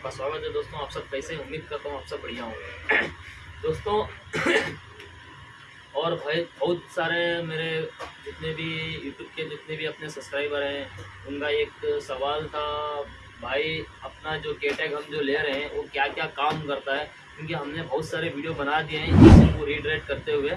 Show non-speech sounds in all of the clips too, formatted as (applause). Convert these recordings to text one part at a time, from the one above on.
आपका स्वागत है दोस्तों, आप सब कैसे उम्मीद करता हूँ आप सब बढ़िया होंगे। (coughs) दोस्तों, और भाई, बहुत सारे मेरे जितने भी यूट्यूब के जितने भी अपने सब्सक्राइबर हैं, उनका एक सवाल था, भाई, अपना जो केटैग हम जो ले रहे हैं, वो क्या क्या काम करता है? क्योंकि हमने बहुत सारे वीडियो बना दिए हैं, इसी को रीडराइट करते हुए।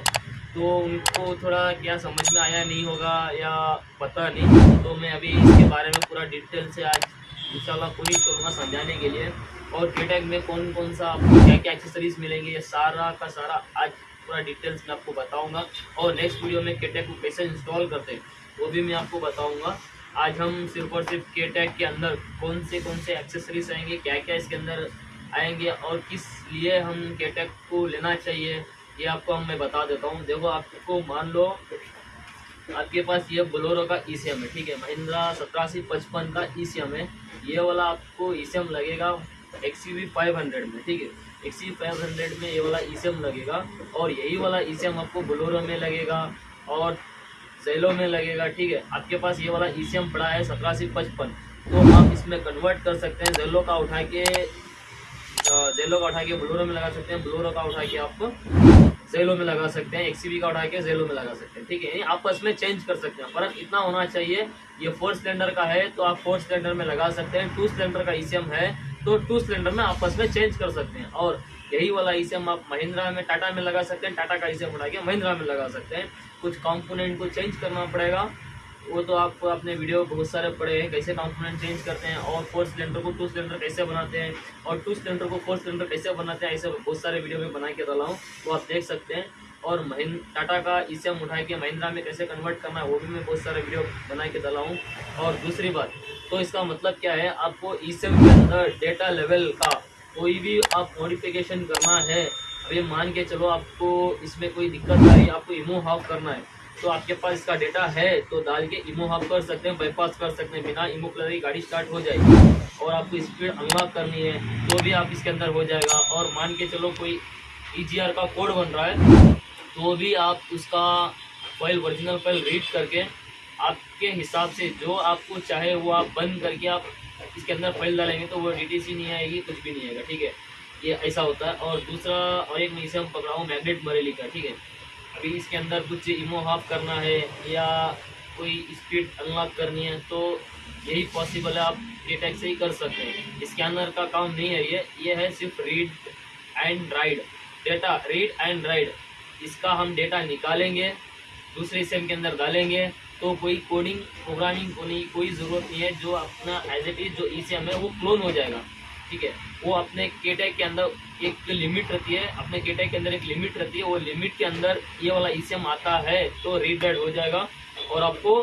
तो उनको थोड़ा क्या समझ में आया नहीं होगा या पता नहीं तो मैं अभी इसके बारे में पूरा डिटेल से आज इंशाल्लाह पूरी करूँगा समझाने के लिए। और केटैग में कौन कौन सा आपको क्या क्या एक्सेसरीज मिलेंगे, ये सारा का सारा आज पूरा डिटेल्स में आपको बताऊँगा। और नेक्स्ट वीडियो में केटैग को कैसे इंस्टॉल करते हैं, वो भी मैं आपको बताऊँगा। आज हम सिर्फ़ और सिर्फ़ केटैग के अंदर कौन से कौन से एक्सेसरीज आएँगे क्या क्या इसके अंदर आएँगे, और किस लिए हम केटैग को लेना चाहिए, ये आपको हम मैं बता देता हूँ। देखो, आपको मान लो आपके पास ये बोलोरो का ईसीएम है, ठीक है? महिंद्रा सत्रह पचपन का ईसीएम है। ये वाला आपको ईसीएम लगेगा एक्स फाइव हंड्रेड में, ठीक है? एक्स फाइव हंड्रेड में ये वाला ईसीएम लगेगा और यही वाला ईसीएम आपको बोलोरो में लगेगा और जेलो में लगेगा, ठीक है? आपके पास ये वाला ईसीएम पड़ा है सत्रह पचपन। तो आप इसमें कन्वर्ट कर सकते हैं, जेलो का उठा के जेलो का उठा के ब्लोरो में लगा सकते हैं, ब्लोरो का उठा के आप जेलो में लगा सकते हैं एक्सीबी का उठा के जेलो में लगा सकते हैं, ठीक है? आपस में चेंज कर सकते हैं। फ़र्क इतना होना चाहिए, ये फोर सिलेंडर का है तो आप फोर सिलेंडर में लगा सकते हैं। टू सिलेंडर का ईसीएम है तो टू सिलेंडर में आपस में चेंज कर सकते हैं। और यही वाला ईसीएम आप महिंद्रा में, टाटा में लगा सकते हैं। टाटा का ईसीएम उठा के महिंद्रा में लगा सकते हैं। कुछ कॉम्पोनेंट को चेंज करना पड़ेगा। वो तो आप अपने वीडियो बहुत सारे पढ़े हैं, कैसे कंपोनेंट चेंज करते हैं और फोर सिलेंडर को टू सिलेंडर कैसे बनाते हैं और टू सिलेंडर को फोर सिलेंडर कैसे बनाते हैं, ऐसे बहुत सारे वीडियो में बना के डाला हूँ, वो आप देख सकते हैं। और महिंद, टाटा का ई ईसीएम उठा के महिंद्रा में कैसे कन्वर्ट करना है, वो भी मैं बहुत सारे वीडियो बना के डाला हूँ। और दूसरी बात तो इसका मतलब क्या है, आपको ईसीएम के अंदर डेटा लेवल का कोई भी आप मॉडिफिकेशन करना है, अभी मान के चलो आपको इसमें कोई दिक्कत आ रही आपको इमो हाफ़ करना है तो आपके पास इसका डेटा है तो डाल के इमो हाफ़ कर सकते हैं बाईपास कर सकते हैं, बिना इमो कलर की गाड़ी स्टार्ट हो जाएगी। और आपको स्पीड अनलॉक करनी है तो भी आप इसके अंदर हो जाएगा। और मान के चलो कोई ई e का कोड बन रहा है तो भी आप उसका फ़ाइल ओरिजिनल फ़ाइल रीड करके आपके हिसाब से जो आपको चाहे वो आप बंद करके आप इसके अंदर फ़ाइल डालेंगे तो वो डीटीसी नहीं आएगी, कुछ भी नहीं आएगा, ठीक है? ये ऐसा होता है। और दूसरा, और एक मैं इसे हम पकड़ा हूँ मैग्नेट मरेली का, ठीक है? अभी इसके अंदर कुछ इमो हाफ़ करना है या कोई स्पीड अनलॉक करनी है तो यही पॉसिबल है, आप डेटेक से ही कर सकते हैं। इसके अंदर का काम नहीं है ये ये है सिर्फ़ read and write data read and write इसका हम डेटा निकालेंगे, दूसरे सेम के अंदर डालेंगे तो कोई कोडिंग प्रोग्रामिंग को नहीं कोई ज़रूरत नहीं है, जो अपना एज इट इज़ जो ई है, वो क्लोन हो जाएगा। ठीक है? वो अपने केटेक के अंदर एक लिमिट रहती है, अपने केटेक के अंदर एक लिमिट रहती है, वो लिमिट के अंदर ये वाला ईसीएम आता है तो रीड राइड हो जाएगा। और आपको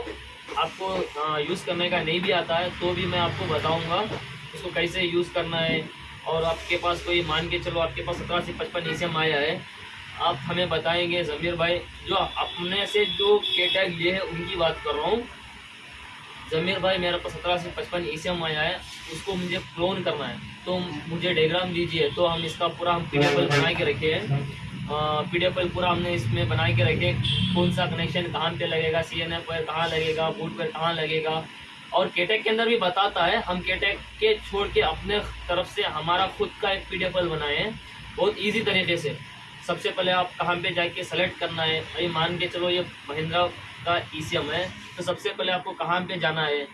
आपको यूज़ करने का नहीं भी आता है तो भी मैं आपको बताऊँगा, उसको कैसे यूज़ करना है। और आपके पास कोई मान के चलो, आपके पास सत्रह से पचपन ई आया है, आप हमें बताएँगे, जमीर भाई, जो अपने से जो केटैग लिए है, उनकी बात कर रहा हूँ। जमीर भाई मेरे पास सत्रह से पचपन ई आया है, उसको मुझे क्लोन करना है। तो मुझे डायग्राम दीजिए तो हम इसका पूरा हम पी बना के रखे हैं। पी डी पूरा हमने इसमें बना के रखे कौन सा कनेक्शन कहाँ पे लगेगा सी एन पर कहाँ लगेगा बूट पर कहाँ लगेगा। और केटेक के अंदर भी बताता है, हम केटेक के छोड़ के अपने तरफ़ से हमारा खुद का एक पी डी बनाए हैं, बहुत ईजी तरीके से। सबसे पहले आप कहाँ पे जाके सेलेक्ट करना है अभी मान के चलो ये महिंद्रा का ईसीएम है। तो सबसे पहले आपको कहाँ पे जाना है?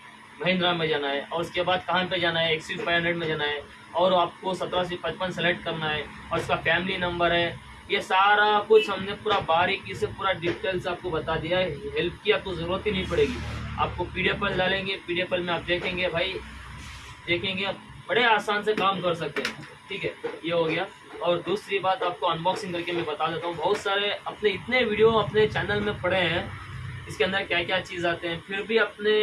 महिंद्रा में जाना है। और उसके बाद कहाँ पे जाना है? एक्स फाइव हंड्रेड में जाना है। और आपको सत्रह से पचपन सेलेक्ट करना है। और उसका फैमिली नंबर है। ये सारा कुछ हमने पूरा बारीकी से, पूरा डिटेल्स आपको बता दिया है। हेल्प की आपको ज़रूरत ही नहीं पड़ेगी। आपको पी डी डालेंगे। पी डी में आप देखेंगे, भाई। देखेंगे बड़े आसान से काम कर सकते हैं। ठीक है? ये हो गया। और दूसरी बात आपको अनबॉक्सिंग करके मैं बता देता हूँ। बहुत सारे अपने इतने वीडियो अपने चैनल में पड़े हैं। इसके अंदर क्या क्या चीज़ आते हैं? फिर भी अपने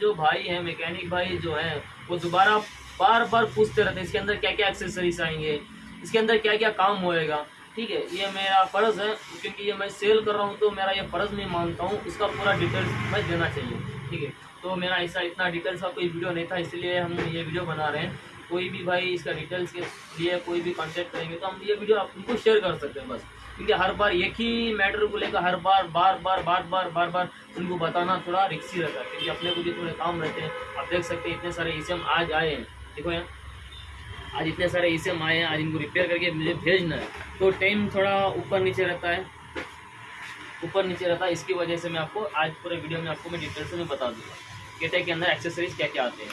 जो भाई हैं मैकेनिक भाई जो हैं, वो दोबारा बार बार पूछते रहते हैं, इसके अंदर क्या क्या एक्सेसरीज आएँगे? इसके अंदर क्या क्या काम होएगा? ठीक है, ये मेरा फ़र्ज़ है, क्योंकि ये मैं सेल कर रहा हूँ तो मेरा ये फ़र्ज़ मैं मानता हूँ उसका पूरा डिटेल्स मैं देना चाहिए, ठीक है? तो मेरा ऐसा इतना डिटेल्स का कोई वीडियो नहीं था, इसलिए हम ये वीडियो बना रहे हैं। कोई भी भाई इसका डिटेल्स के लिए कोई भी कॉन्टेक्ट करेंगे तो हम ये वीडियो आप उनको शेयर कर सकते हैं, बस। क्योंकि हर बार एक ही मैटर को लेकर हर बार बार बार बार बार बार बार उनको बताना थोड़ा रिक्सी रहता है। क्योंकि अपने को भी थोड़े काम रहते हैं। आप देख सकते हैं, इतने सारे ईसीएम आज आए हैं। देखो यहाँ आज इतने सारे इसम आए हैं, आज इनको रिपेयर करके मुझे भेजना है। तो टाइम थोड़ा ऊपर नीचे रहता है। ऊपर नीचे रहता है, इसकी वजह से मैं आपको आज पूरे वीडियो में आपको मैं डिटेल से मैं बता दूँगा केटे के अंदर एक्सेसरीज क्या क्या आते हैं।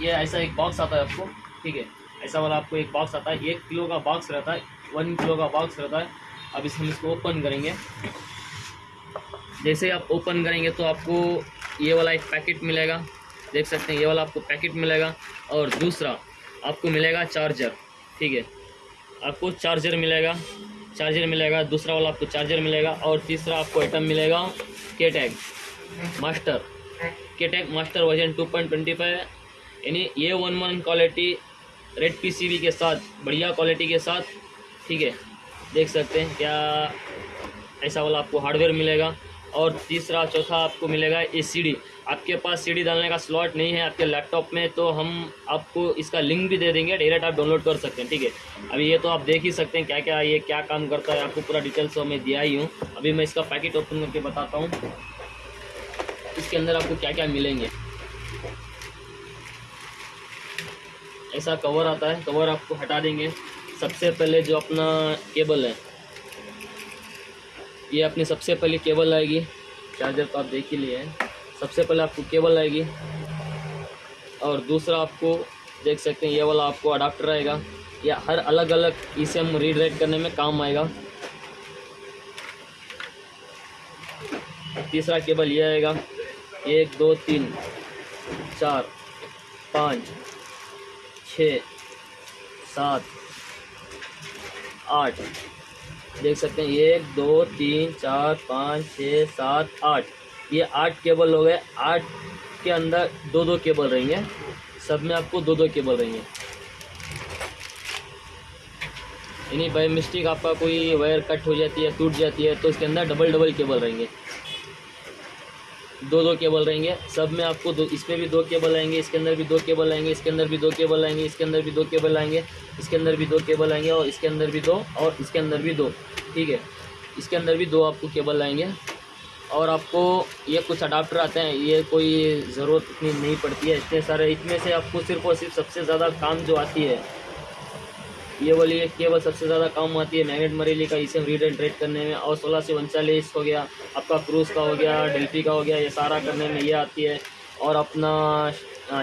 ये ऐसा एक बॉक्स आता है आपको, ठीक है? ऐसा वाला आपको एक बॉक्स आता है। एक किलो का बॉक्स रहता है। वन किलो का बॉक्स रहता है। अब इसमें इसको ओपन करेंगे। जैसे आप ओपन करेंगे तो आपको ये वाला एक पैकेट मिलेगा। देख सकते हैं, ये वाला आपको पैकेट मिलेगा। और दूसरा आपको मिलेगा चार्जर ठीक है? आपको चार्जर मिलेगा चार्जर मिलेगा, दूसरा वाला आपको चार्जर मिलेगा। और तीसरा आपको आइटम मिलेगा के टैग मास्टर के टैग मास्टर वर्जन 2.25 यानी ये one one quality red PCB के साथ, बढ़िया क्वालिटी के साथ ठीक है, देख सकते हैं क्या ऐसा वाला आपको हार्डवेयर मिलेगा। और तीसरा, चौथा आपको मिलेगा ए सी आपके पास सीडी डालने का स्लॉट नहीं है आपके लैपटॉप में तो हम आपको इसका लिंक भी दे देंगे डायरेक्ट आप डाउनलोड कर सकते हैं, ठीक है। अभी ये तो आप देख ही सकते हैं क्या क्या ये क्या काम करता है, आपको पूरा डिटेल्स मैं दिया ही हूँ। अभी मैं इसका पैकेट ओपन करके बताता हूँ। इसके अंदर आपको क्या क्या मिलेंगे। ऐसा कवर आता है कवर आपको हटा देंगे। सबसे पहले जो अपना केबल है, ये अपनी सबसे पहले केबल आएगी। चार्जर तो आप देख ही लिए हैं। सबसे पहले आपको केबल आएगी। और दूसरा आपको देख सकते हैं, ये वाला आपको अडाप्टर आएगा। या हर अलग अलग इसे हम रीड करने में काम आएगा। तीसरा केबल ये आएगा। एक, दो, तीन, चार, पाँच, छ, सात आठ। देख सकते हैं, एक, दो, तीन, चार, पाँच, छः, सात, आठ। ये आठ केबल हो गए। आठ के अंदर दो दो केबल रहेंगे। सब में आपको दो दो केबल रहेंगे। यानी बाई मिस्टेक आपका कोई वायर कट हो जाती है, टूट जाती है तो इसके अंदर डबल डबल केबल रहेंगे। दो दो केबल रहेंगे। सब में आपको दो, इसमें भी दो केबल आएँगे, इसके अंदर भी दो केबल आएँगे, इसके अंदर भी दो केबल आएँगे, इसके अंदर भी दो केबल आएँगे, इसके अंदर भी दो केबल आएँगे और इसके अंदर भी दो और इसके अंदर भी दो। ठीक है? इसके अंदर भी दो आपको केबल आएँगे और आपको ये कुछ अडाप्टर आते हैं, ये कोई ज़रूरत इतनी नहीं पड़ती है, इतने सारे, इतने से आपको सिर्फ़ और सिर्फ़ सबसे ज़्यादा काम जो आती है ये वाली एक केबल सबसे ज़्यादा काम आती है मैग्नेट मरेली का, इसे रीड एंड रेड करने में। और सोलह से उनचालीस हो गया, आपका क्रूज़ का हो गया, डेल्फी का हो गया, ये सारा करने में ये आती है। और अपना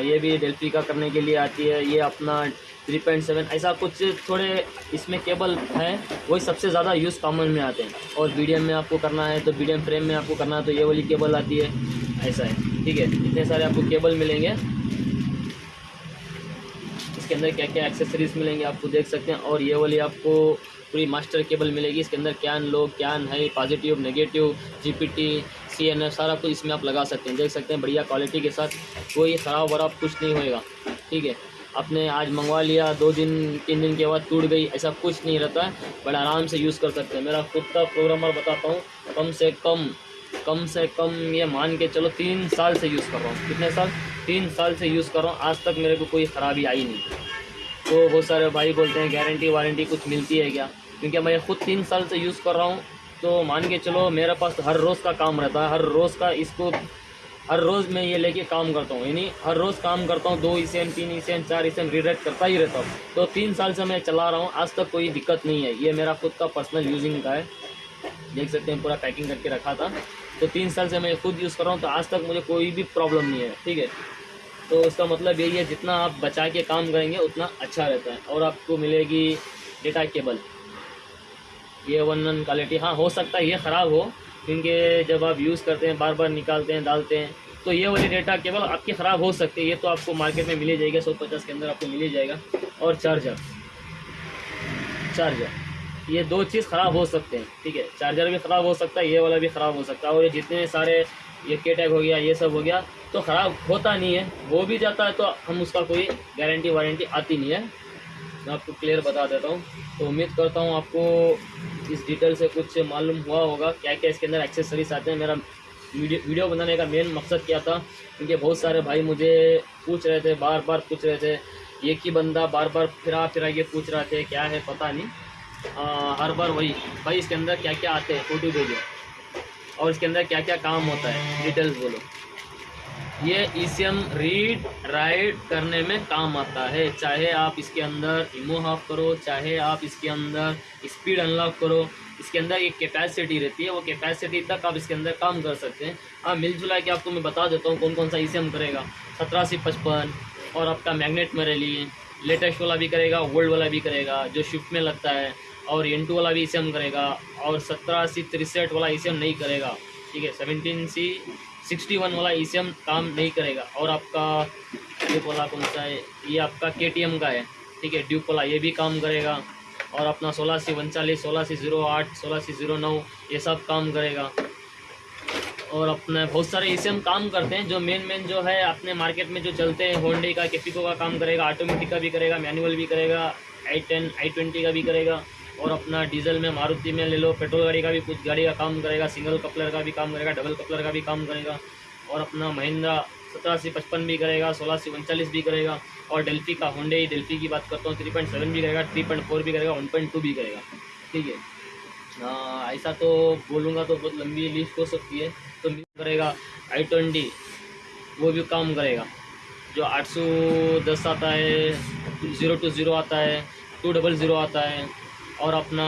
ये भी डेल्फी का करने के लिए आती है। ये अपना थ्री पॉइंट सेवन ऐसा कुछ थोड़े इसमें केबल हैं, वही सबसे ज़्यादा यूज़ कॉमन में आते हैं। और मीडियम में आपको करना है तो मीडियम फ्रेम में आपको करना है तो ये वाली केबल आती है। ऐसा है, ठीक है, इतने सारे आपको केबल मिलेंगे। इसके अंदर क्या क्या एक्सेसरीज मिलेंगे आपको देख सकते हैं। और ये वाली आपको पूरी मास्टर केबल मिलेगी। इसके अंदर क्या लो कैन है positive negative GPT C N F सारा कुछ इसमें आप लगा सकते हैं। देख सकते हैं बढ़िया क्वालिटी के साथ कोई ख़राब वराब कुछ नहीं होएगा। ठीक है? आपने आज मंगवा लिया, दो दिन, तीन दिन के बाद टूट गई, ऐसा कुछ नहीं रहता है। बड़े आराम से यूज़ कर सकते हैं। मेरा खुद का प्रोग्रामर बताता हूँ। कम से कम कम से कम ये मान के चलो तीन साल से यूज़ कर रहा हूँ। कितने साल? तीन साल से यूज़ कर रहा हूँ। आज तक मेरे को कोई ख़राबी आई नहीं। तो बहुत सारे भाई बोलते हैं गारंटी वारंटी कुछ मिलती है क्या? क्योंकि मैं खुद तीन साल से यूज़ कर रहा हूँ। तो मान के चलो, मेरे पास हर रोज़ का काम रहता है। हर रोज़ का इसको, हर रोज़ मैं ये लेके काम करता हूँ। यानी हर रोज़ काम करता हूँ, दो ईसेन तीन ईसेन चार ईसेन रीडाइट करता ही रहता हूँ। तो तीन साल से मैं चला रहा हूँ। आज तक कोई दिक्कत नहीं है। ये मेरा खुद का पर्सनल यूजिंग का है। देख सकते हैं, पूरा पैकिंग करके रखा था। तो तीन साल से मैं खुद यूज़ कर रहा हूँ। तो आज तक मुझे कोई भी प्रॉब्लम नहीं है। ठीक है? तो उसका मतलब यही है, जितना आप बचा के काम करेंगे, उतना अच्छा रहता है। और आपको मिलेगी डेटा केबल ये वन वन क्वालिटी हाँ हो सकता है ये ख़राब हो, क्योंकि जब आप यूज़ करते हैं बार बार निकालते हैं, डालते हैं तो ये वाली डेटा केबल आपकी ख़राब हो सकती है। ये तो आपको मार्केट में मिल जाएगा, सौ पचास के अंदर आपको मिल जाएगा। और चार्जर चार्जर ये दो चीज़ ख़राब हो सकते हैं, ठीक है। चार्जर भी ख़राब हो सकता है, ये वाला भी ख़राब हो सकता है। और ये जितने सारे ये के टैग हो गया ये सब हो गया तो ख़राब होता नहीं है। वो भी जाता है तो हम उसका कोई गारंटी वारंटी आती नहीं है। मैं आपको क्लियर बता देता हूँ। तो उम्मीद करता हूँ आपको इस डिटेल से कुछ मालूम हुआ होगा क्या क्या इसके अंदर एक्सेसरीज आते हैं। मेरा वीडियो वीडियो बनाने का मेन मकसद क्या था? क्योंकि बहुत सारे भाई मुझे पूछ रहे थे बार बार पूछ रहे थे एक ही बंदा बार बार फिरा फिरा ये पूछ रहे थे क्या है पता नहीं। आ, हर बार वही भाई इसके अंदर क्या क्या आते हैं फ़ोटो भेजो। और इसके अंदर क्या क्या काम होता है? डिटेल्स बोलो। ये ईसीएम रीड राइट करने में काम आता है। चाहे आप इसके अंदर इमो हाफ़ करो, चाहे आप इसके अंदर स्पीड अनलॉक करो, इसके अंदर एक कैपेसिटी रहती है। वो कैपेसिटी तक आप इसके अंदर काम कर सकते हैं। हाँ मिल जुला के आपको मैं बता देता हूँ कौन कौन सा ईसीएम करेगा। सत्रह पचपन और आपका मैग्नेट में रैली लेटेस्ट वाला भी करेगा ओल्ड वाला भी करेगा, जो शिफ्ट में लगता है। और एन टू वाला भी ईसीएम करेगा, और सत्रह सी तिरसठ वाला ईसीएम नहीं करेगा, ठीक है? सेवनटीन सी सिक्सटी वन वाला ई काम नहीं करेगा। और आपका ड्यूक वाला कौन सा है? ये आपका के टी एम का है, ठीक है? ड्यूक वाला ये भी काम करेगा, और अपना सोलह सी उनचालीस, सोलह सी ज़ीरो आठ, सोलह सी ज़ीरो नौ, ये सब काम करेगा। और अपने बहुत सारे ई काम करते हैं, जो मेन मेन जो है, अपने मार्केट में जो चलते हैं होंडे का केपिको का काम करेगा ऑटोमेटिक का भी करेगा मैनुअल भी करेगा आई टेन आई ट्वेंटी का भी करेगा। और अपना डीजल में मारुति में ले लो, पेट्रोल गाड़ी का भी कुछ गाड़ी का काम करेगा, सिंगल कपलर का भी काम करेगा, डबल कपलर का भी काम करेगा और अपना महिंद्रा सत्रह से पचपन भी करेगा, सोलह से उनचालीस भी करेगा और डेल्फी का होंडे ही डेल्फी की बात करता हूँ, थ्री पॉइंट सेवन भी करेगा, थ्री पॉइंट फोर भी करेगा, वन पॉइंट टू भी करेगा, ठीक है? ऐसा तो बोलूँगा तो बहुत लंबी लिस्ट हो सकती है तो करेगा आई ट्वेंटी, वो भी काम करेगा, जो आठ सौ दस आता है, ज़ीरो टू ज़ीरो आता है, टू डबल ज़ीरो आता है और अपना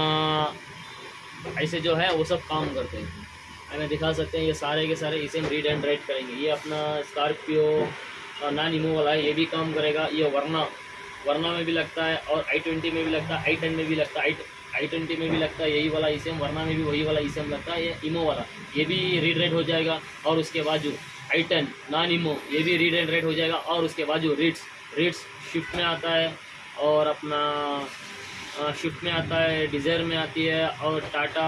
ऐसे जो है, वो सब काम करते हैं। हमें दिखा सकते हैं, ये सारे के सारे इसे हम रीड एंड राइट करेंगे। ये अपना स्कॉर्पियो नॉन इमो वाला है, ये भी काम करेगा। ये वरना वरना में भी लगता है और आई ट्वेंटी में भी लगता है आई टेन में भी लगता है आई आई ट्वेंटी में भी लगता है, यही वाला ई वरना में भी, वही वाला ई लगता है, ये इमो वाला। ये भी रीड रेड हो जाएगा और उसके बाजू आई टेन नॉन इमो ये भी रीड एंड रेड हो जाएगा और उसके बाजू रीड्स रीड्स शिफ्ट में आता है और अपना शिफ्ट में आता है डिज़ायर में आती है और टाटा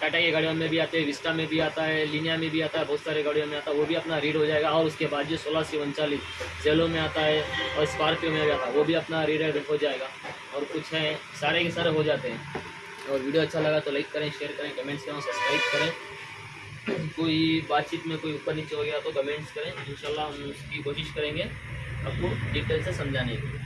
टाटा की गाड़ियों में भी आते हैं विस्टा में भी आता है लिनिया में भी आता है, बहुत सारे गाड़ियों में आता है, वो भी अपना रीड हो जाएगा और उसके बाद जो सोलह से उनचालीस जेलो में आता है और स्कॉर्पियो में भी आता है, वो भी अपना रीड हो जाएगा और कुछ है, सारे के सारे हो जाते हैं। और वीडियो अच्छा लगा तो लाइक करें शेयर करें कमेंट्स करें सब्सक्राइब करें। कोई बातचीत में कोई ऊपर नीचे हो गया तो कमेंट्स करें, इंशाल्लाह हम उसकी कोशिश करेंगे आपको डिटेल से समझाने की।